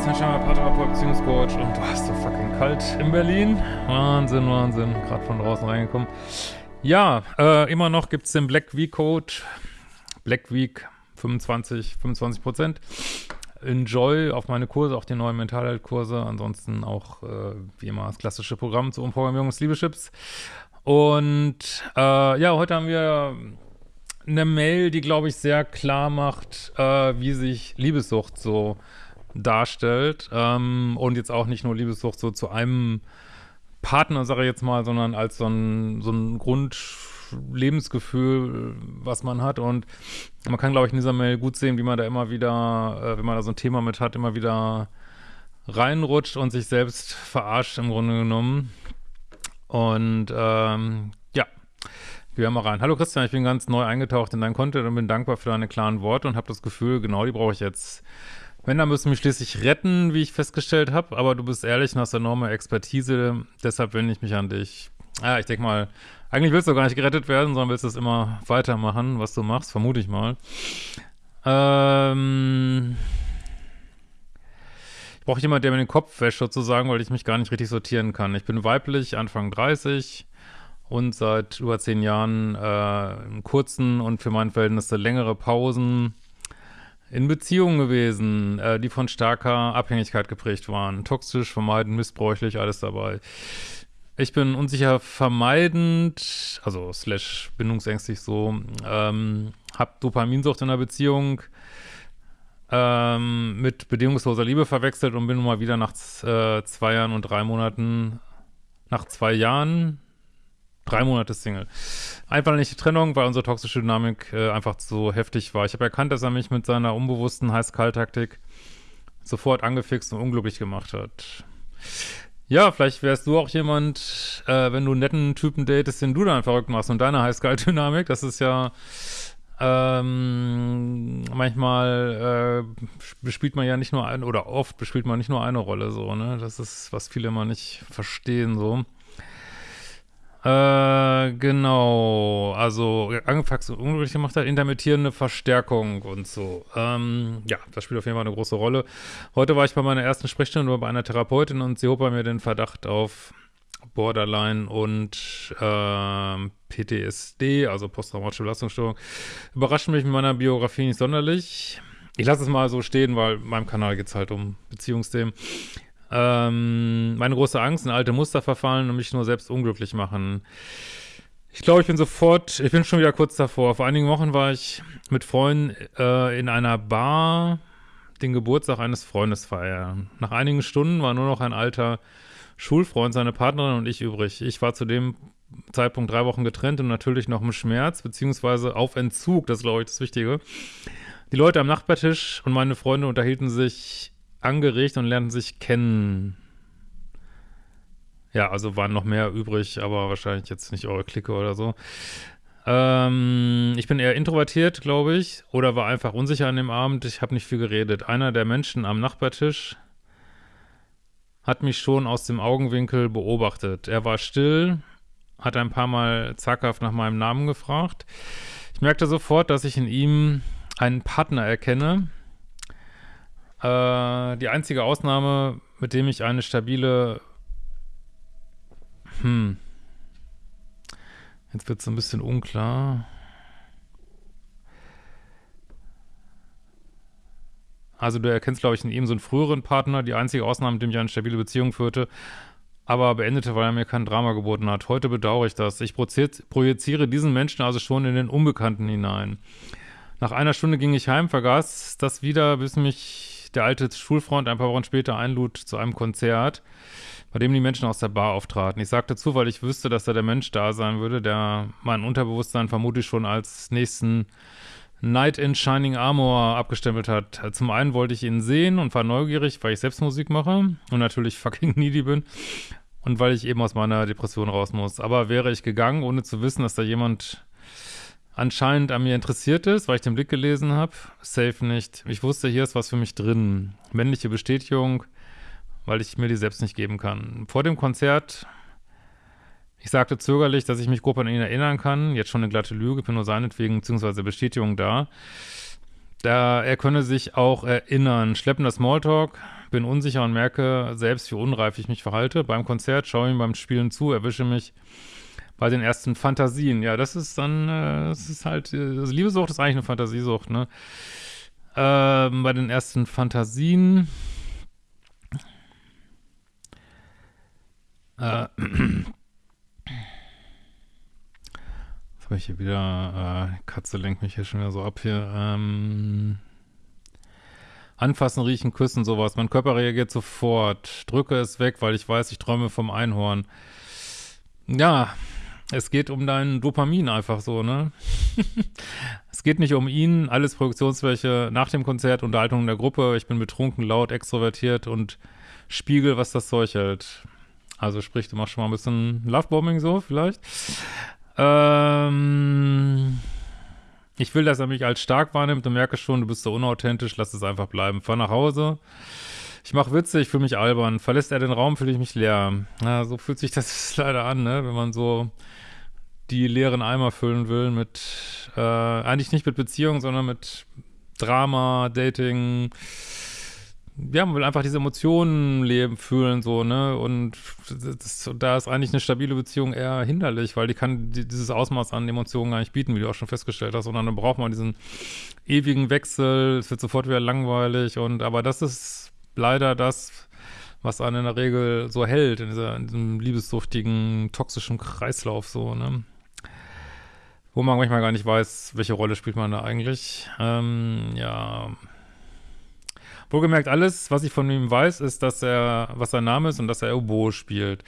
Christian Schemmer, Paartherapeut, Beziehungscoach und du hast so fucking kalt in Berlin. Wahnsinn, Wahnsinn. Gerade von draußen reingekommen. Ja, äh, immer noch gibt es den Black Week Code. Black Week 25, 25 Prozent. Enjoy auf meine Kurse, auch die neuen Mentalheilkurse. Ansonsten auch, äh, wie immer, das klassische Programm zur Umprogrammierung des Liebeschips. Und äh, ja, heute haben wir eine Mail, die, glaube ich, sehr klar macht, äh, wie sich Liebessucht so darstellt. Ähm, und jetzt auch nicht nur Liebessucht so zu einem Partner, sage ich jetzt mal, sondern als so ein, so ein Grundlebensgefühl, was man hat. Und man kann, glaube ich, in dieser Mail gut sehen, wie man da immer wieder, äh, wenn man da so ein Thema mit hat, immer wieder reinrutscht und sich selbst verarscht im Grunde genommen. Und ähm, ja, wir mal rein. Hallo Christian, ich bin ganz neu eingetaucht in dein Content und bin dankbar für deine klaren Worte und habe das Gefühl, genau die brauche ich jetzt. Männer müssen mich schließlich retten, wie ich festgestellt habe, aber du bist ehrlich und hast enorme Expertise, deshalb wende ich mich an dich. Ja, ich denke mal, eigentlich willst du gar nicht gerettet werden, sondern willst es immer weitermachen, was du machst, vermute ich mal. Ähm, ich brauche jemanden, der mir den Kopf wäscht sozusagen, weil ich mich gar nicht richtig sortieren kann. Ich bin weiblich, Anfang 30 und seit über zehn Jahren äh, kurzen und für mein Verhältnis längere Pausen in Beziehungen gewesen, äh, die von starker Abhängigkeit geprägt waren. Toxisch, vermeidend, missbräuchlich, alles dabei. Ich bin unsicher vermeidend, also slash bindungsängstlich so, ähm, hab Dopaminsucht in der Beziehung ähm, mit bedingungsloser Liebe verwechselt und bin nun mal wieder nach äh, zwei Jahren und drei Monaten, nach zwei Jahren drei Monate Single. Einfach nicht die Trennung, weil unsere toxische Dynamik äh, einfach so heftig war. Ich habe erkannt, dass er mich mit seiner unbewussten Heiß-Kalt-Taktik sofort angefixt und unglücklich gemacht hat. Ja, vielleicht wärst du auch jemand, äh, wenn du einen netten Typen datest, den du dann verrückt machst und deine Heiß-Kalt-Dynamik, das ist ja ähm, manchmal äh, bespielt man ja nicht nur ein, oder oft bespielt man nicht nur eine Rolle so, ne? Das ist, was viele immer nicht verstehen so. Äh, genau. Also, angefangen und unglücklich gemacht hat, intermittierende Verstärkung und so. Ähm, ja, das spielt auf jeden Fall eine große Rolle. Heute war ich bei meiner ersten Sprechstunde bei einer Therapeutin und sie hob bei mir den Verdacht auf Borderline und äh, PTSD, also posttraumatische Belastungsstörung. Überrascht mich mit meiner Biografie nicht sonderlich. Ich lasse es mal so stehen, weil meinem Kanal geht es halt um Beziehungsthemen. Ähm, meine große Angst, in alte Muster verfallen und mich nur selbst unglücklich machen. Ich glaube, ich bin sofort, ich bin schon wieder kurz davor. Vor einigen Wochen war ich mit Freunden äh, in einer Bar den Geburtstag eines Freundes feiern. Nach einigen Stunden war nur noch ein alter Schulfreund, seine Partnerin und ich übrig. Ich war zu dem Zeitpunkt drei Wochen getrennt und natürlich noch im Schmerz, beziehungsweise auf Entzug, das ist, glaube ich, das Wichtige. Die Leute am Nachbartisch und meine Freunde unterhielten sich angeregt und lernten sich kennen. Ja, also waren noch mehr übrig, aber wahrscheinlich jetzt nicht eure Clique oder so. Ähm, ich bin eher introvertiert, glaube ich, oder war einfach unsicher an dem Abend. Ich habe nicht viel geredet. Einer der Menschen am Nachbartisch hat mich schon aus dem Augenwinkel beobachtet. Er war still, hat ein paar Mal zackhaft nach meinem Namen gefragt. Ich merkte sofort, dass ich in ihm einen Partner erkenne, äh, die einzige Ausnahme, mit dem ich eine stabile hm. Jetzt wird es ein bisschen unklar. Also du erkennst, glaube ich, in ihm so einen früheren Partner, die einzige Ausnahme, mit dem ich eine stabile Beziehung führte, aber beendete, weil er mir kein Drama geboten hat. Heute bedauere ich das. Ich projiziere diesen Menschen also schon in den Unbekannten hinein. Nach einer Stunde ging ich heim, vergaß das wieder, bis mich der alte Schulfreund ein paar Wochen später einlud zu einem Konzert, bei dem die Menschen aus der Bar auftraten. Ich sagte zu, weil ich wüsste, dass da der Mensch da sein würde, der mein Unterbewusstsein vermutlich schon als nächsten Night in Shining Armor abgestempelt hat. Zum einen wollte ich ihn sehen und war neugierig, weil ich selbst Musik mache und natürlich fucking needy bin und weil ich eben aus meiner Depression raus muss. Aber wäre ich gegangen, ohne zu wissen, dass da jemand anscheinend an mir interessiert ist, weil ich den Blick gelesen habe. Safe nicht. Ich wusste, hier ist was für mich drin. Männliche Bestätigung, weil ich mir die selbst nicht geben kann. Vor dem Konzert, ich sagte zögerlich, dass ich mich grob an ihn erinnern kann. Jetzt schon eine glatte Lüge, bin nur seinetwegen, beziehungsweise Bestätigung da. Da er könne sich auch erinnern. Schleppender Smalltalk, bin unsicher und merke selbst, wie unreif ich mich verhalte. Beim Konzert schaue ich ihm beim Spielen zu, erwische mich bei den ersten Fantasien. Ja, das ist dann, äh, das ist halt, äh, also Liebesucht ist eigentlich eine Fantasiesucht, ne? Ähm, bei den ersten Fantasien. Äh, habe ich hier wieder, äh, Katze lenkt mich hier schon wieder so ab hier, ähm, Anfassen, riechen, küssen, sowas. Mein Körper reagiert sofort. Drücke es weg, weil ich weiß, ich träume vom Einhorn. Ja, es geht um dein Dopamin einfach so, ne? es geht nicht um ihn, alles Produktionsfläche nach dem Konzert, Unterhaltung in der Gruppe, ich bin betrunken, laut, extrovertiert und spiegel, was das Zeug hält. Also sprich, du machst schon mal ein bisschen Lovebombing so vielleicht. Ähm, ich will, dass er mich als stark wahrnimmt und merke schon, du bist so unauthentisch, lass es einfach bleiben. Fahr nach Hause. Ich mache Witze, ich fühle mich albern. Verlässt er den Raum, fühle ich mich leer. Ja, so fühlt sich das leider an, ne? Wenn man so die leeren Eimer füllen will mit, äh, eigentlich nicht mit Beziehungen, sondern mit Drama, Dating. Ja, man will einfach diese Emotionen leben, fühlen, so, ne? Und das, da ist eigentlich eine stabile Beziehung eher hinderlich, weil die kann die, dieses Ausmaß an Emotionen gar nicht bieten, wie du auch schon festgestellt hast, sondern dann braucht man diesen ewigen Wechsel, es wird sofort wieder langweilig und, aber das ist leider das, was einen in der Regel so hält, in, dieser, in diesem liebessuchtigen, toxischen Kreislauf, so, ne? wo man manchmal gar nicht weiß, welche Rolle spielt man da eigentlich. Ähm, ja. Wohlgemerkt, alles, was ich von ihm weiß, ist, dass er, was sein Name ist und dass er Oboe spielt.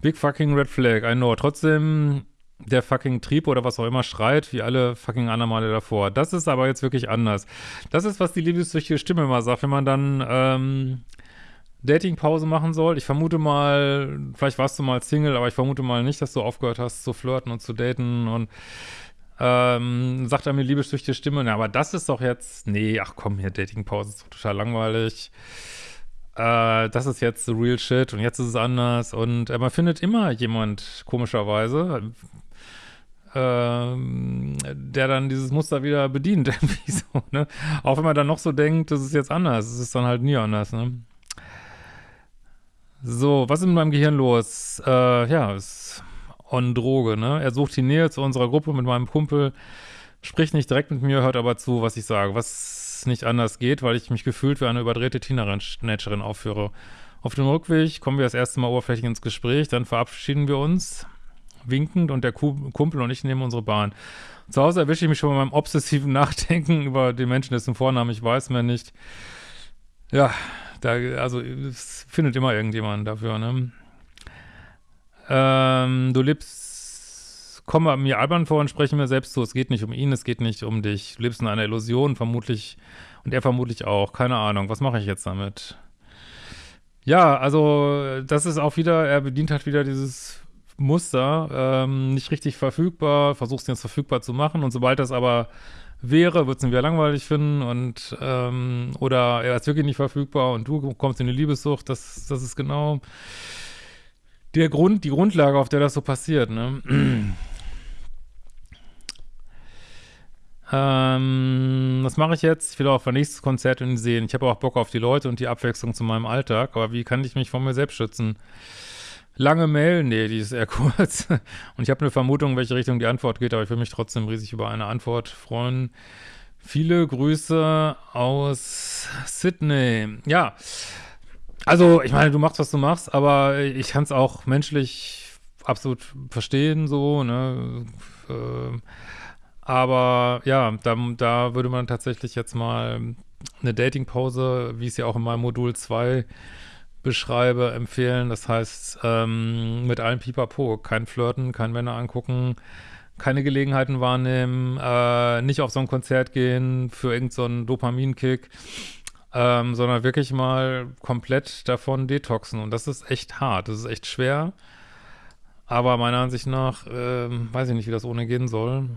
Big fucking red flag, I know. Trotzdem der fucking Trieb oder was auch immer schreit, wie alle fucking anderen Male davor. Das ist aber jetzt wirklich anders. Das ist, was die liebessüchtige Stimme immer sagt, wenn man dann, ähm, Datingpause machen soll. Ich vermute mal, vielleicht warst du mal Single, aber ich vermute mal nicht, dass du aufgehört hast zu flirten und zu daten und ähm, sagt er mir liebessüchtige Stimme, na, aber das ist doch jetzt, nee, ach komm, hier Datingpause ist doch total langweilig. Äh, das ist jetzt the real shit und jetzt ist es anders und äh, man findet immer jemand, komischerweise, ähm, der dann dieses Muster wieder bedient, so, ne? Auch wenn man dann noch so denkt, das ist jetzt anders, es ist dann halt nie anders, ne? So, was ist mit meinem Gehirn los? Äh, ja, ist on Droge, ne? Er sucht die Nähe zu unserer Gruppe mit meinem Kumpel, spricht nicht direkt mit mir, hört aber zu, was ich sage, was nicht anders geht, weil ich mich gefühlt wie eine überdrehte Teenagerin aufführe. Auf dem Rückweg kommen wir das erste Mal oberflächlich ins Gespräch, dann verabschieden wir uns winkend und der Kumpel und ich nehmen unsere Bahn. Zu Hause erwische ich mich schon bei meinem obsessiven Nachdenken über den Menschen, dessen Vornamen ich weiß mir nicht. Ja, da, also es findet immer irgendjemand dafür, ne? Ähm, du lebst, komm mir albern vor und spreche mir selbst zu, es geht nicht um ihn, es geht nicht um dich. Du lebst in einer Illusion, vermutlich, und er vermutlich auch, keine Ahnung. Was mache ich jetzt damit? Ja, also das ist auch wieder, er bedient halt wieder dieses Muster, ähm, nicht richtig verfügbar, versuchst jetzt verfügbar zu machen und sobald das aber wäre, würdest du ihn wieder langweilig finden und ähm, oder er ist wirklich nicht verfügbar und du kommst in die Liebessucht, das, das ist genau der Grund, die Grundlage, auf der das so passiert, ne? ähm, was mache ich jetzt? Ich will auch ein nächstes Konzert in sehen. Ich habe auch Bock auf die Leute und die Abwechslung zu meinem Alltag, aber wie kann ich mich von mir selbst schützen? Lange Mail? Nee, die ist eher kurz. Und ich habe eine Vermutung, in welche Richtung die Antwort geht, aber ich will mich trotzdem riesig über eine Antwort freuen. Viele Grüße aus Sydney. Ja, also ich meine, du machst, was du machst, aber ich kann es auch menschlich absolut verstehen, so, ne? Äh, aber ja, da, da würde man tatsächlich jetzt mal eine Datingpause, wie es ja auch in meinem Modul 2 beschreibe, empfehlen. Das heißt, ähm, mit allem Pipapo, kein Flirten, kein Männer angucken, keine Gelegenheiten wahrnehmen, äh, nicht auf so ein Konzert gehen für irgendeinen so Dopaminkick, ähm, sondern wirklich mal komplett davon detoxen. Und das ist echt hart, das ist echt schwer. Aber meiner Ansicht nach, ähm, weiß ich nicht, wie das ohne gehen soll.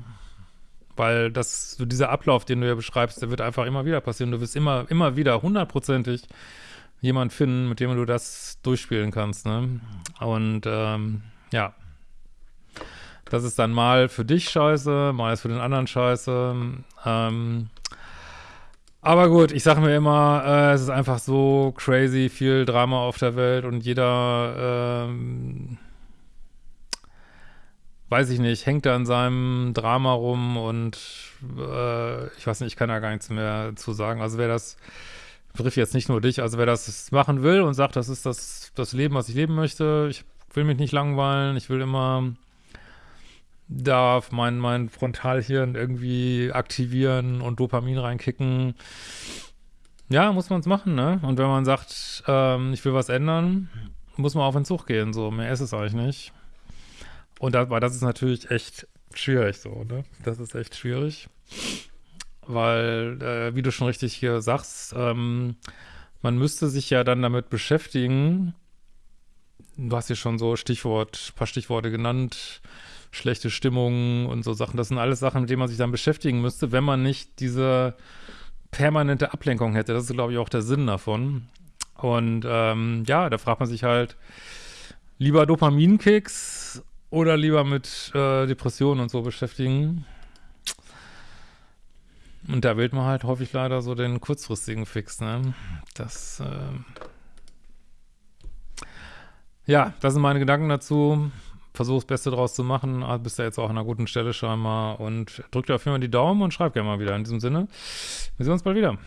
Weil das, so dieser Ablauf, den du ja beschreibst, der wird einfach immer wieder passieren. Du wirst immer, immer wieder hundertprozentig jemand finden, mit dem du das durchspielen kannst, ne? Und ähm, ja. Das ist dann mal für dich scheiße, mal ist für den anderen scheiße. Ähm, Aber gut, ich sage mir immer, äh, es ist einfach so crazy viel Drama auf der Welt und jeder, ähm, weiß ich nicht, hängt da in seinem Drama rum und äh, ich weiß nicht, ich kann da gar nichts mehr zu sagen. Also wer das, betrifft jetzt nicht nur dich, also wer das machen will und sagt, das ist das, das Leben, was ich leben möchte, ich will mich nicht langweilen, ich will immer darf mein, mein Frontalhirn irgendwie aktivieren und Dopamin reinkicken. Ja, muss man es machen, ne? Und wenn man sagt, ähm, ich will was ändern, muss man auf den Zug gehen, so. Mehr ist es eigentlich nicht. Und das, das ist natürlich echt schwierig, so, ne? Das ist echt schwierig. Weil, äh, wie du schon richtig hier sagst, ähm, man müsste sich ja dann damit beschäftigen, du hast hier schon so Stichwort, paar Stichworte genannt, schlechte Stimmung und so Sachen. Das sind alles Sachen, mit denen man sich dann beschäftigen müsste, wenn man nicht diese permanente Ablenkung hätte. Das ist, glaube ich, auch der Sinn davon. Und ähm, ja, da fragt man sich halt, lieber Dopaminkicks oder lieber mit äh, Depressionen und so beschäftigen. Und da wählt man halt häufig leider so den kurzfristigen Fix, ne? Das, äh ja, das sind meine Gedanken dazu versuche das Beste draus zu machen. Ah, bist ja jetzt auch an einer guten Stelle scheinbar. Und drück dir auf jeden Fall die Daumen und schreib gerne mal wieder. In diesem Sinne, wir sehen uns bald wieder.